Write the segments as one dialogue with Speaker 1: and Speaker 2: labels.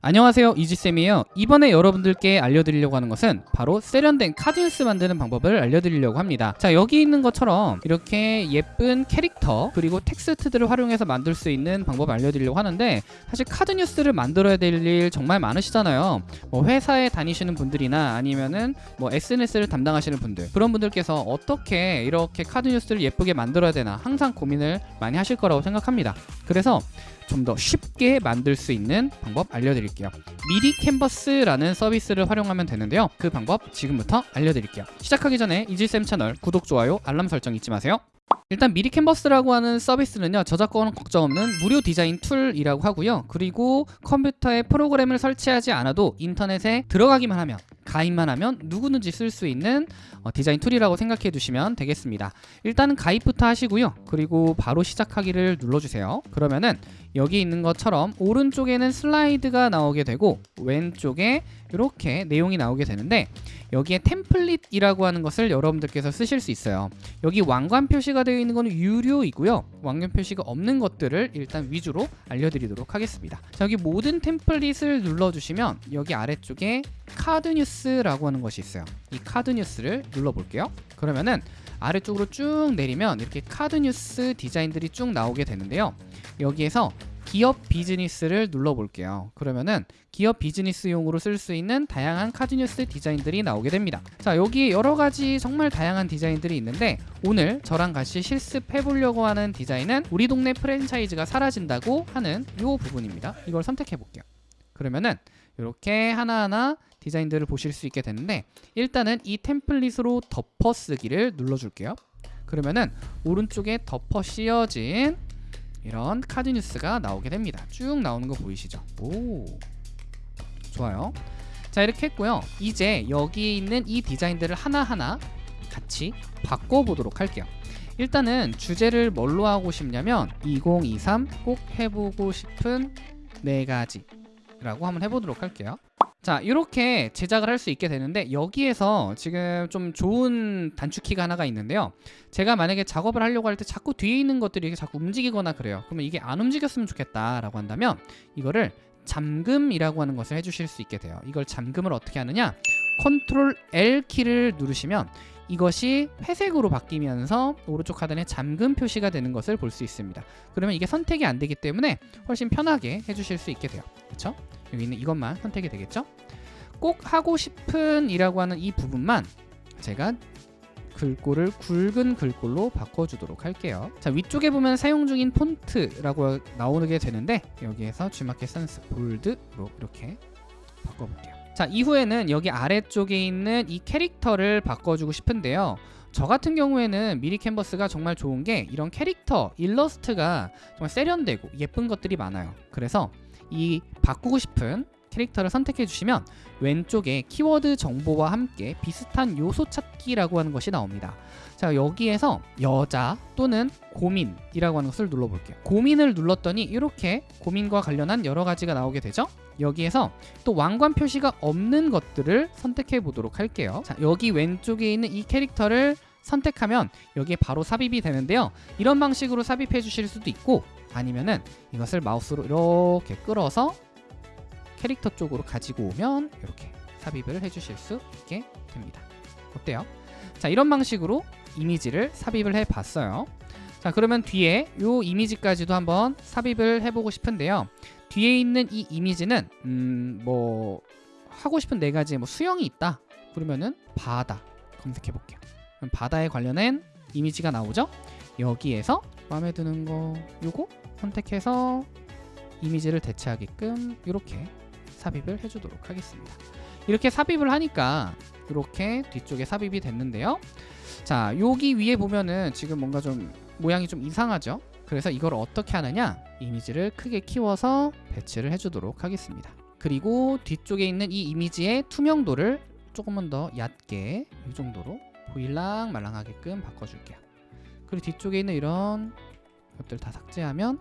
Speaker 1: 안녕하세요 이지쌤이에요. 이번에 여러분들께 알려드리려고 하는 것은 바로 세련된 카드뉴스 만드는 방법을 알려드리려고 합니다. 자 여기 있는 것처럼 이렇게 예쁜 캐릭터 그리고 텍스트들을 활용해서 만들 수 있는 방법을 알려드리려고 하는데 사실 카드뉴스를 만들어야 될 일 정말 많으시잖아요. 뭐 회사에 다니시는 분들이나 아니면은 뭐 SNS를 담당하시는 분들 그런 분들께서 어떻게 이렇게 카드뉴스를 예쁘게 만들어야 되나 항상 고민을 많이 하실 거라고 생각합니다. 그래서 좀 더 쉽게 만들 수 있는 방법 알려드릴게요. 미리 캔버스라는 서비스를 활용하면 되는데요. 그 방법 지금부터 알려드릴게요. 시작하기 전에 이지쌤 채널 구독, 좋아요, 알람 설정 잊지 마세요. 일단 미리 캔버스라고 하는 서비스는요 저작권 걱정 없는 무료 디자인 툴이라고 하고요. 그리고 컴퓨터에 프로그램을 설치하지 않아도 인터넷에 들어가기만 하면 가입만 하면 누구든지 쓸 수 있는 어, 디자인 툴이라고 생각해 두시면 되겠습니다. 일단은 가입부터 하시고요. 그리고 바로 시작하기를 눌러주세요. 그러면은 여기 있는 것처럼 오른쪽에는 슬라이드가 나오게 되고 왼쪽에 이렇게 내용이 나오게 되는데 여기에 템플릿이라고 하는 것을 여러분들께서 쓰실 수 있어요. 여기 왕관 표시가 되어 있는 것은 유료이고요. 왕관 표시가 없는 것들을 일단 위주로 알려드리도록 하겠습니다. 자, 여기 모든 템플릿을 눌러주시면 여기 아래쪽에 카드 뉴스라고 하는 것이 있어요. 이 카드 뉴스를 눌러볼게요. 그러면은 아래쪽으로 쭉 내리면 이렇게 카드 뉴스 디자인들이 쭉 나오게 되는데요 여기에서 기업 비즈니스를 눌러볼게요. 그러면은 기업 비즈니스용으로 쓸 수 있는 다양한 카드뉴스 디자인들이 나오게 됩니다. 자 여기 여러 가지 정말 다양한 디자인들이 있는데 오늘 저랑 같이 실습해 보려고 하는 디자인은 우리 동네 프랜차이즈가 사라진다고 하는 이 부분입니다. 이걸 선택해 볼게요. 그러면은 이렇게 하나하나 디자인들을 보실 수 있게 되는데 일단은 이 템플릿으로 덮어쓰기를 눌러줄게요. 그러면은 오른쪽에 덮어 씌어진 이런 카드 뉴스가 나오게 됩니다. 쭉 나오는 거 보이시죠? 오. 좋아요. 자 이렇게 했고요. 이제 여기 있는 이 디자인들을 하나하나 같이 바꿔보도록 할게요. 일단은 주제를 뭘로 하고 싶냐면 2023 꼭 해보고 싶은 네 가지 라고 한번 해보도록 할게요 자 이렇게 제작을 할 수 있게 되는데 여기에서 지금 좀 좋은 단축키가 하나가 있는데요. 제가 만약에 작업을 하려고 할 때 자꾸 뒤에 있는 것들이 자꾸 움직이거나 그래요. 그러면 이게 안 움직였으면 좋겠다 라고 한다면 이거를 잠금이라고 하는 것을 해주실 수 있게 돼요. 이걸 잠금을 어떻게 하느냐? 컨트롤 L 키를 누르시면 이것이 회색으로 바뀌면서 오른쪽 하단에 잠금 표시가 되는 것을 볼 수 있습니다. 그러면 이게 선택이 안 되기 때문에 훨씬 편하게 해주실 수 있게 돼요. 그렇죠? 여기 있는 이것만 선택이 되겠죠? 꼭 하고 싶은 이라고 하는 이 부분만 제가 글꼴을 굵은 글꼴로 바꿔주도록 할게요. 자 위쪽에 보면 사용 중인 폰트라고 나오게 되는데 여기에서 주마켓 선스 볼드로 이렇게 바꿔볼게요. 자 이후에는 여기 아래쪽에 있는 이 캐릭터를 바꿔주고 싶은데요. 저 같은 경우에는 미리 캔버스가 정말 좋은 게 이런 캐릭터, 일러스트가 정말 세련되고 예쁜 것들이 많아요. 그래서 이 바꾸고 싶은 캐릭터를 선택해 주시면 왼쪽에 키워드 정보와 함께 비슷한 요소 찾기라고 하는 것이 나옵니다. 자 여기에서 여자 또는 고민이라고 하는 것을 눌러볼게요. 고민을 눌렀더니 이렇게 고민과 관련한 여러 가지가 나오게 되죠? 여기에서 또 왕관 표시가 없는 것들을 선택해 보도록 할게요. 자 여기 왼쪽에 있는 이 캐릭터를 선택하면 여기에 바로 삽입이 되는데요. 이런 방식으로 삽입해 주실 수도 있고 아니면은 이것을 마우스로 이렇게 끌어서 캐릭터 쪽으로 가지고 오면 이렇게 삽입을 해주실 수 있게 됩니다. 어때요? 자 이런 방식으로 이미지를 삽입을 해 봤어요. 자 그러면 뒤에 이 이미지까지도 한번 삽입을 해보고 싶은데요. 뒤에 있는 이 이미지는 음 뭐 하고 싶은 네 가지 뭐 수영이 있다 그러면은 바다 검색해 볼게요. 바다에 관련된 이미지가 나오죠 여기에서 마음에 드는 거 요거 선택해서 이미지를 대체하게끔 이렇게 삽입을 해주도록 하겠습니다. 이렇게 삽입을 하니까 이렇게 뒤쪽에 삽입이 됐는데요. 자 여기 위에 보면은 지금 뭔가 좀 모양이 좀 이상하죠? 그래서 이걸 어떻게 하느냐? 이미지를 크게 키워서 배치를 해주도록 하겠습니다. 그리고 뒤쪽에 있는 이 이미지의 투명도를 조금만 더 얕게 이 정도로 보일랑 말랑하게끔 바꿔줄게요 그리고 뒤쪽에 있는 이런 것들 다 삭제하면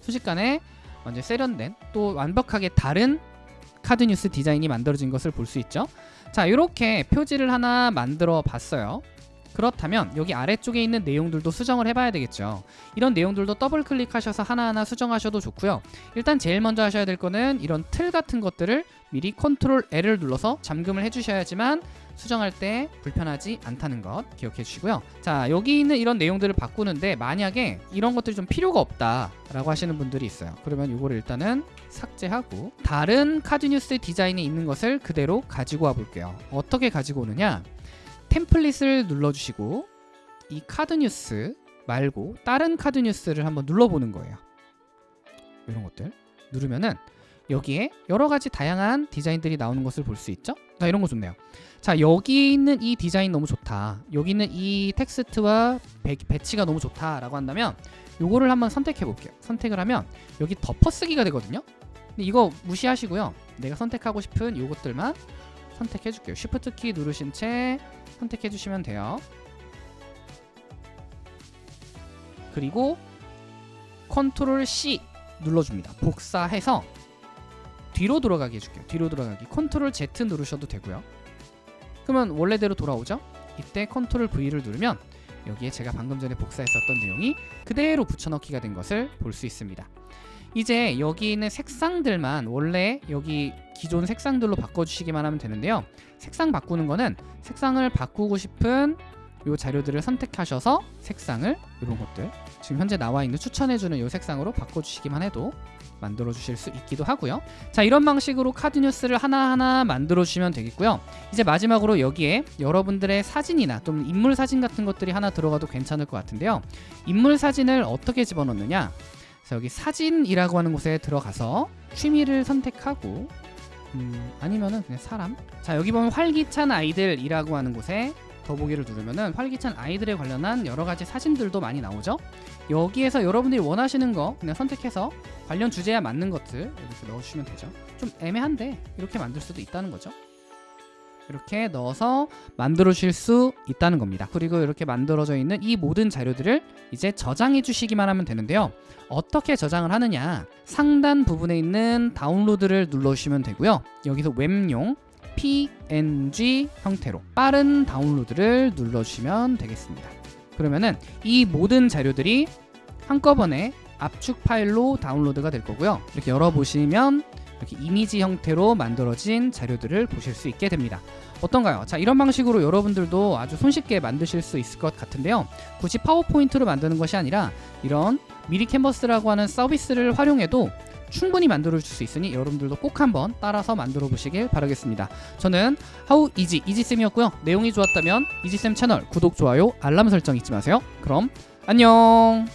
Speaker 1: 순식간에 완전 세련된 또 완벽하게 다른 카드 뉴스 디자인이 만들어진 것을 볼 수 있죠. 자 이렇게 표지를 하나 만들어 봤어요 그렇다면 여기 아래쪽에 있는 내용들도 수정을 해봐야 되겠죠. 이런 내용들도 더블 클릭하셔서 하나하나 수정하셔도 좋고요. 일단 제일 먼저 하셔야 될 거는 이런 틀 같은 것들을 미리 컨트롤 L을 눌러서 잠금을 해주셔야지만 수정할 때 불편하지 않다는 것 기억해 주시고요. 자 여기 있는 이런 내용들을 바꾸는데 만약에 이런 것들이 좀 필요가 없다 라고 하시는 분들이 있어요. 그러면 이거를 일단은 삭제하고 다른 카드 뉴스 디자인에 있는 것을 그대로 가지고 와 볼게요. 어떻게 가지고 오느냐? 템플릿을 눌러주시고 이 카드 뉴스 말고 다른 카드 뉴스를 한번 눌러보는 거예요. 이런 것들 누르면은 여기에 여러 가지 다양한 디자인들이 나오는 것을 볼 수 있죠? 자, 이런 거 좋네요. 자, 여기 있는 이 디자인 너무 좋다. 여기 있는 이 텍스트와 배, 배치가 너무 좋다라고 한다면 요거를 한번 선택해 볼게요. 선택을 하면 여기 덮어쓰기가 되거든요. 근데 이거 무시하시고요. 내가 선택하고 싶은 요것들만 선택해 줄게요. 쉬프트 키 누르신 채 선택해 주시면 돼요. 그리고 컨트롤 C 눌러줍니다. 복사해서 뒤로 돌아가게 해줄게요. 뒤로 돌아가기. 컨트롤 Z 누르셔도 되고요. 그러면 원래대로 돌아오죠? 이때 컨트롤 V를 누르면 여기에 제가 방금 전에 복사했었던 내용이 그대로 붙여넣기가 된 것을 볼 수 있습니다. 이제 여기 있는 색상들만 원래 여기 기존 색상들로 바꿔주시기만 하면 되는데요. 색상 바꾸는 거는 색상을 바꾸고 싶은 요 자료들을 선택하셔서 색상을 이런 것들 지금 현재 나와 있는 추천해주는 요 색상으로 바꿔주시기만 해도 만들어 주실 수 있기도 하고요. 자 이런 방식으로 카드 뉴스를 하나하나 만들어 주시면 되겠고요. 이제 마지막으로 여기에 여러분들의 사진이나 또는 인물 사진 같은 것들이 하나 들어가도 괜찮을 것 같은데요. 인물 사진을 어떻게 집어넣느냐 자 여기 사진이라고 하는 곳에 들어가서 취미를 선택하고 음, 아니면은 그냥 사람 자 여기 보면 활기찬 아이들이라고 하는 곳에 더보기를 누르면은 활기찬 아이들에 관련한 여러 가지 사진들도 많이 나오죠. 여기에서 여러분들이 원하시는 거 그냥 선택해서 관련 주제에 맞는 것들 이렇게 넣어주시면 되죠. 좀 애매한데 이렇게 만들 수도 있다는 거죠. 이렇게 넣어서 만들어 주실 수 있다는 겁니다. 그리고 이렇게 만들어져 있는 이 모든 자료들을 이제 저장해 주시기만 하면 되는데요. 어떻게 저장을 하느냐? 상단 부분에 있는 다운로드를 눌러주시면 되고요. 여기서 웹용 PNG 형태로 빠른 다운로드를 눌러주시면 되겠습니다. 그러면은 이 모든 자료들이 한꺼번에 압축 파일로 다운로드가 될 거고요. 이렇게 열어보시면 이렇게 이미지 형태로 만들어진 자료들을 보실 수 있게 됩니다. 어떤가요? 자 이런 방식으로 여러분들도 아주 손쉽게 만드실 수 있을 것 같은데요. 굳이 파워포인트로 만드는 것이 아니라 이런 미리 캔버스라고 하는 서비스를 활용해도 충분히 만들어 줄 수 있으니 여러분들도 꼭 한번 따라서 만들어 보시길 바라겠습니다. 저는 하우 이지 이지쌤이었고요. 내용이 좋았다면 이지쌤 채널 구독, 좋아요, 알람 설정 잊지 마세요. 그럼 안녕